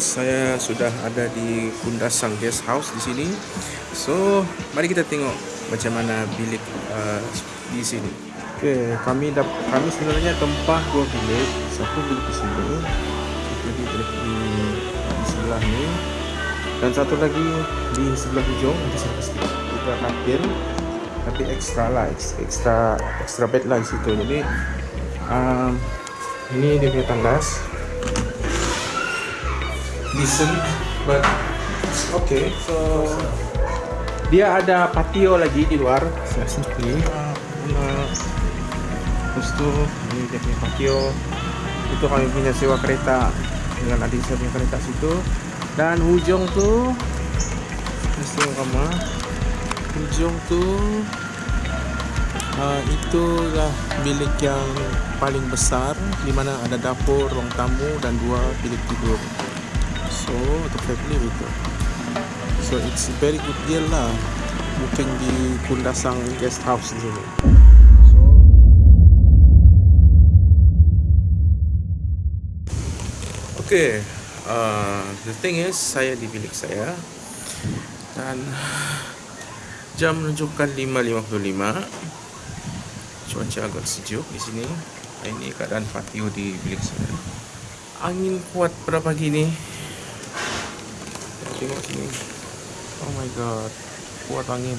saya sudah ada di Kundasang Guest House di sini. So, mari kita tengok macam mana bilik uh, di sini. Oke, kami dap kami sebenarnya tempah dua bilik. Satu bilik di sini, satu di bilik di, di sebelah ini, dan satu lagi di sebelah. Nanti saya pasti kita katil, tapi ekstra lah, ekstra ekstra bed lah di situ. Jadi um, ini dia punya tandas decent but okay so dia ada patio lagi di luar. Saya sini uh, terus tuh ini dia punya patio. Itu kami punya sewa kereta dengan adik saya punya kereta situ. Dan hujung tuh terus kamu hujung tuh uh, itulah bilik yang paling besar di mana ada dapur, ruang tamu dan dua bilik tidur. So the family gitu. So it's very good deal lah. Booking di Kundasang Guest House sini. So okay, uh, the thing is saya di bilik saya. Dan jam menunjukkan 5.55 cuaca agak sejuk di sini. Ini keadaan patio di bilik saya. Angin kuat pada pagi ini tengok sini. Oh my god. Kuat angin.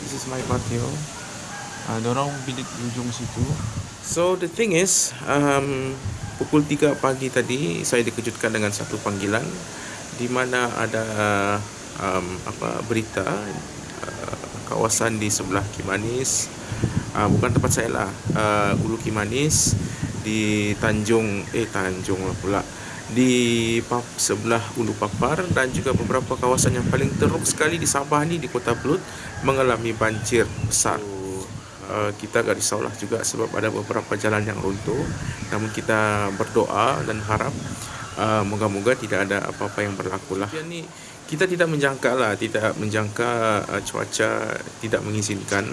This is my patio. Uh, dorong bilik ujung situ. So the thing is um, pukul 3 pagi tadi saya dikejutkan dengan satu panggilan di mana ada um, apa berita kawasan di sebelah Kimanis uh, bukan tempat saya lah uh, Ulu Kimanis di Tanjung eh Tanjung lah pula di sebelah Ulu Papar dan juga beberapa kawasan yang paling teruk sekali di Sabah ni di Kota Blut mengalami banjir besar. Uh, kita agak risaulah juga sebab ada beberapa jalan yang runtuh. Namun kita berdoa dan harap uh, moga-moga tidak ada apa-apa yang berlaku lah ni kita tidak menjangka lah tidak menjangka uh, cuaca tidak mengizinkan.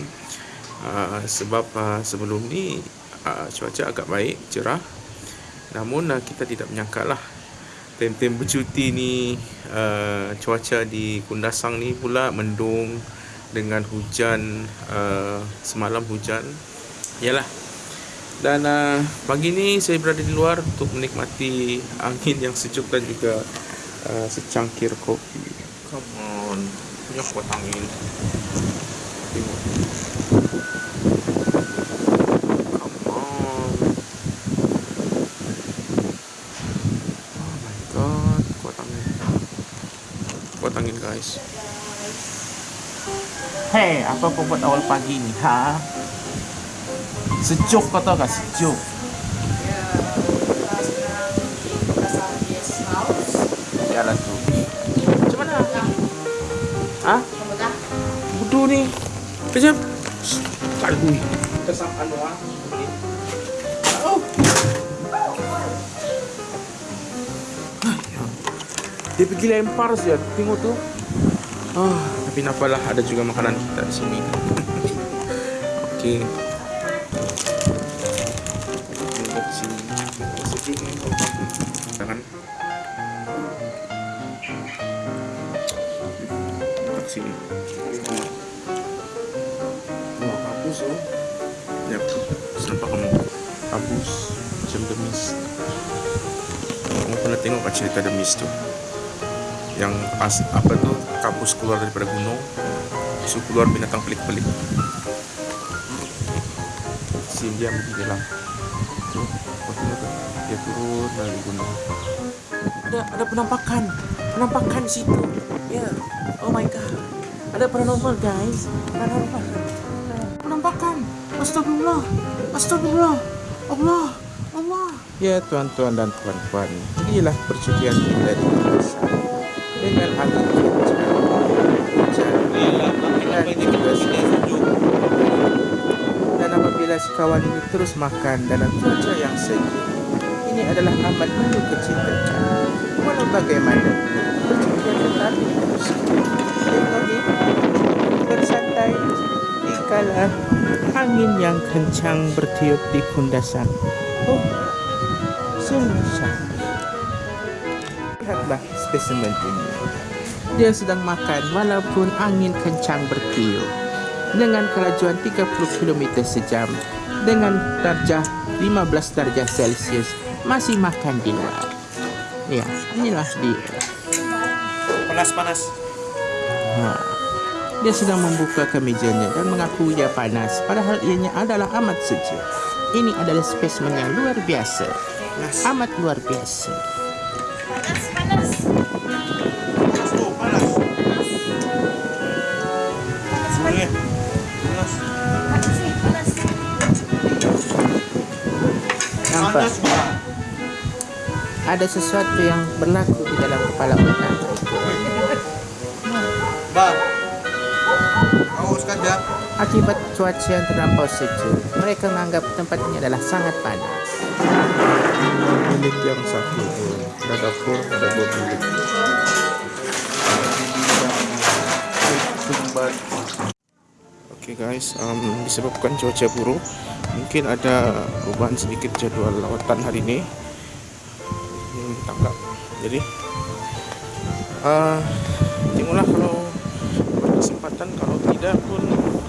Uh, sebab uh, sebelum ni uh, cuaca agak baik cerah namun uh, kita tidak menyangka lah tem-tem bercuti ni uh, cuaca di Kundasang ni pula mendung dengan hujan uh, semalam hujan yalah dan uh, pagi ni saya berada di luar untuk menikmati angin yang sejuk dan juga uh, secangkir kopi. Come on, punya kuat angin. Tengok. Guys. Hey, apa kau buat awal pagi ni? Ha? Sejuk kau tahu gak sejuk? jalan tu. Macam mana? Ha? Bodoh ni. Kejap. Bui. Tersampan doang. Oh. Dia pergi lempar saja. Tengok tu. Ah, tapi nampaklah ada juga makanan kita di sini. Okey. Tengok sini. Sedih ni. Jangan. sini. Wah, kapus oh. Ya, nampak kamu kapus macam demis. Kamu pernah tengok kan cerita demis tu? Yang as, apa tu kapus keluar daripada gunung, so keluar binatang pelik-pelik. Sim dia begini lah. Tu, dia turun dari gunung. Ada ada penampakan, penampakan di situ. Ya, yeah. oh my god, ada paranormal guys, paranormal, penampakan, astagfirullah, astagfirullah, Allah, Allah. Ya tuan-tuan dan puan-puan, inilah percutian kita di Dengan angin kencang, hujan, dan apabila si kawan ini terus makan dalam cuaca yang sejuk, ini adalah amat penuh kecintaan. Walau bagaimana, tetap Tengok Bersantai Di kala Angin yang kencang bertiup di kundasan Oh Sungguh cantik. Lihatlah spesimen ini. Dia sedang makan walaupun angin kencang bertiup. Dengan kelajuan 30 km sejam. Dengan darjah 15 darjah Celcius. Masih makan di luar. Ya, inilah dia. Panas-panas. Ha. Dia sedang membuka kemejanya dan mengaku ia panas padahal ianya adalah amat sejuk. Ini adalah spesimen yang luar biasa. Amat luar biasa. Bang. Ada sesuatu yang berlaku di dalam kepala otak. Bang. Haus kan ya? Akibat cuaca yang terlampau sejuk, mereka menganggap tempat ini adalah sangat panas. Bilik yang satu, ada dapur, ada dua bilik. Oke guys, um, disebabkan cuaca buruk, mungkin ada perubahan sedikit jadwal lawatan hari ini. Hmm, tangkap. Jadi, uh, tengoklah kalau berkesempatan kalau tidak pun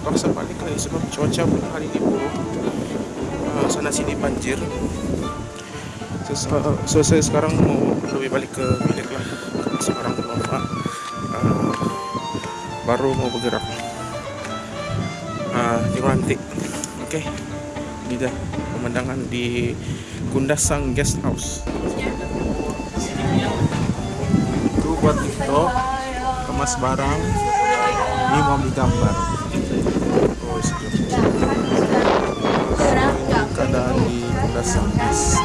terpaksa balik lagi sebab cuaca pun hari ini buruk uh, sana sini banjir so, uh, so saya sekarang mau lebih balik ke bilik lah sekarang belum uh, baru mau bergerak uh, nanti oke okay. Dah pemandangan di Kundasang Guest House. Itu buat TikTok kemas barang ini mau ambil gambar. Oh sejuk keadaan di Kundasang Guest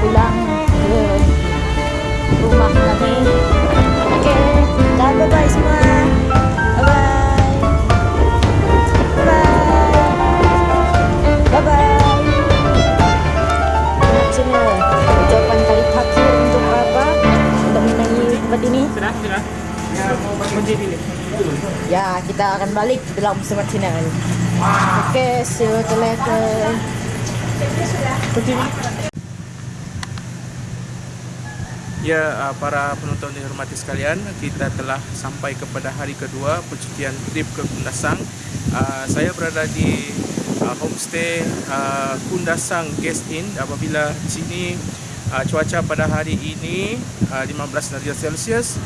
pulang ke rumah kami. Oke, dah bye bye semua. Bye bye. Bye bye. Bye bye. channel ucapan kali terakhir untuk apa untuk menyanyi tempat ini Sudah, sudah. Ya, mau ya kita akan balik dalam semua channel oke okay, see you later Ya, uh, para penonton yang dihormati sekalian, kita telah sampai kepada hari kedua percutian trip ke Kundasang. Uh, saya berada di uh, homestay Kundasang Guest Inn. Apabila di sini cuaca pada hari ini uh, 15 darjah Celsius,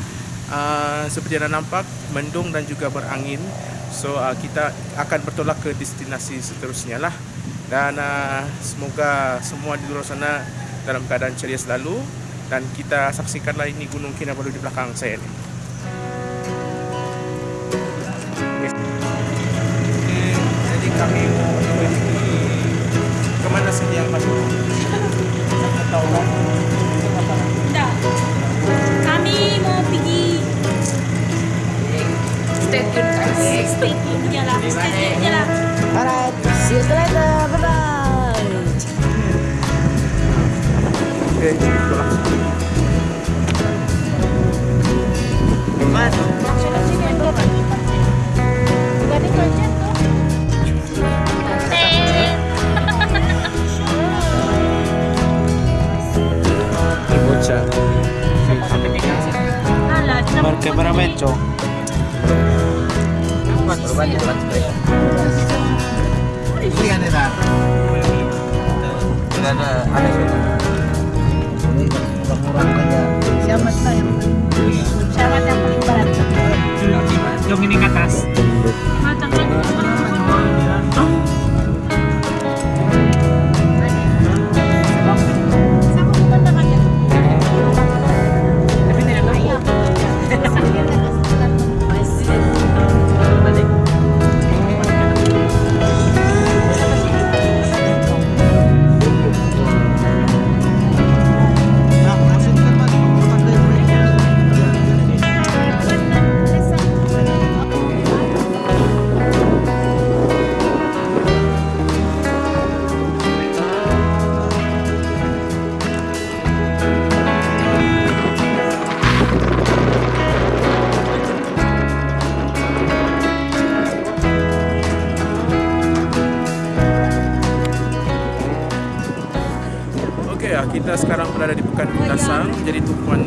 seperti anda nampak mendung dan juga berangin. So kita akan bertolak ke destinasi seterusnya lah. Dan semoga semua di luar sana dalam keadaan ceria selalu dan kita saksikanlah ini Gunung Kinabalu di belakang saya ni. Yes. Okay, jadi kami Ini kan ada. Jadi tumpuan